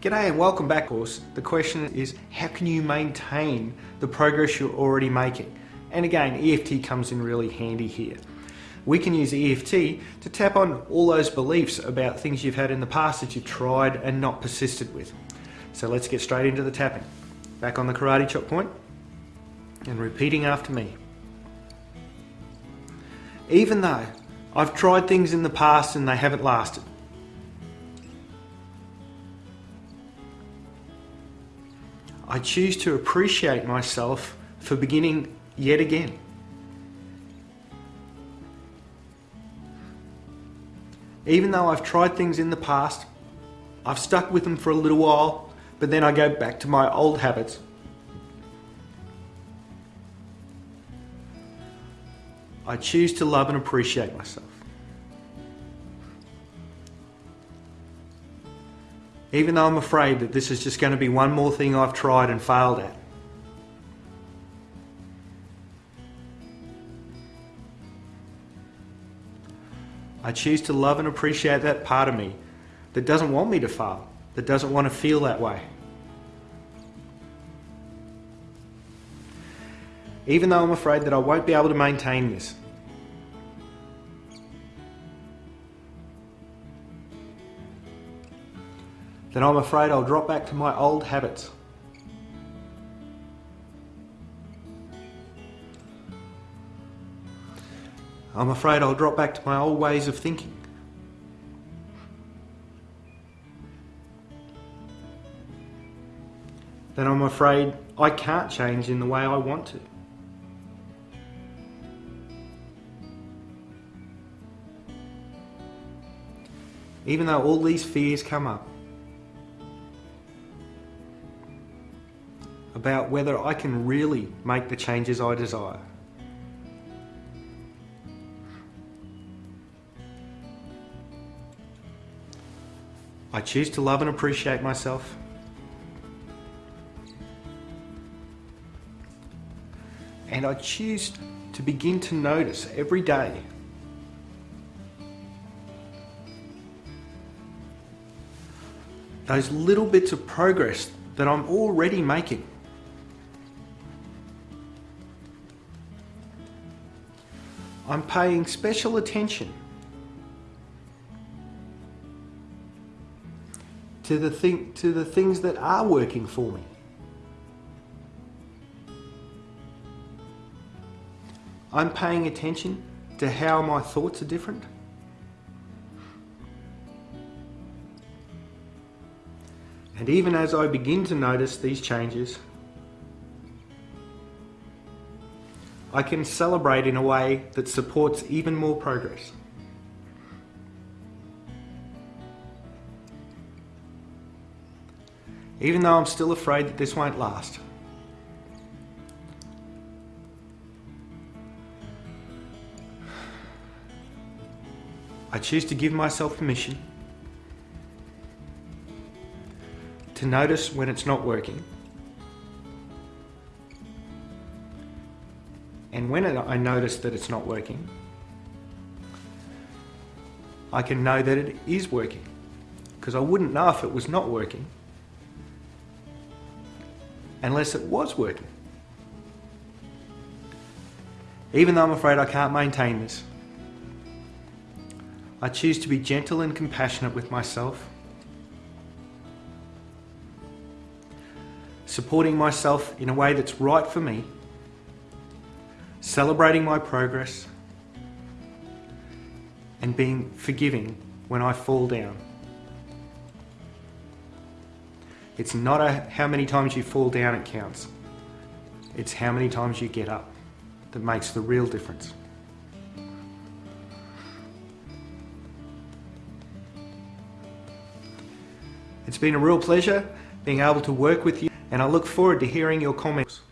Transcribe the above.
G'day and welcome back course. The question is how can you maintain the progress you're already making? And again, EFT comes in really handy here. We can use EFT to tap on all those beliefs about things you've had in the past that you've tried and not persisted with. So let's get straight into the tapping. Back on the karate chop point and repeating after me. Even though I've tried things in the past and they haven't lasted, I choose to appreciate myself for beginning yet again. Even though I've tried things in the past, I've stuck with them for a little while, but then I go back to my old habits. I choose to love and appreciate myself. Even though I'm afraid that this is just going to be one more thing I've tried and failed at. I choose to love and appreciate that part of me that doesn't want me to fail, that doesn't want to feel that way. Even though I'm afraid that I won't be able to maintain this, then I'm afraid I'll drop back to my old habits. I'm afraid I'll drop back to my old ways of thinking. Then I'm afraid I can't change in the way I want to. Even though all these fears come up, about whether I can really make the changes I desire. I choose to love and appreciate myself. And I choose to begin to notice every day those little bits of progress that I'm already making. I'm paying special attention to the, thing, to the things that are working for me. I'm paying attention to how my thoughts are different. And even as I begin to notice these changes, I can celebrate in a way that supports even more progress. Even though I'm still afraid that this won't last. I choose to give myself permission to notice when it's not working And when I notice that it's not working, I can know that it is working because I wouldn't know if it was not working unless it was working. Even though I'm afraid I can't maintain this, I choose to be gentle and compassionate with myself, supporting myself in a way that's right for me celebrating my progress, and being forgiving when I fall down. It's not a, how many times you fall down it counts. It's how many times you get up that makes the real difference. It's been a real pleasure being able to work with you and I look forward to hearing your comments.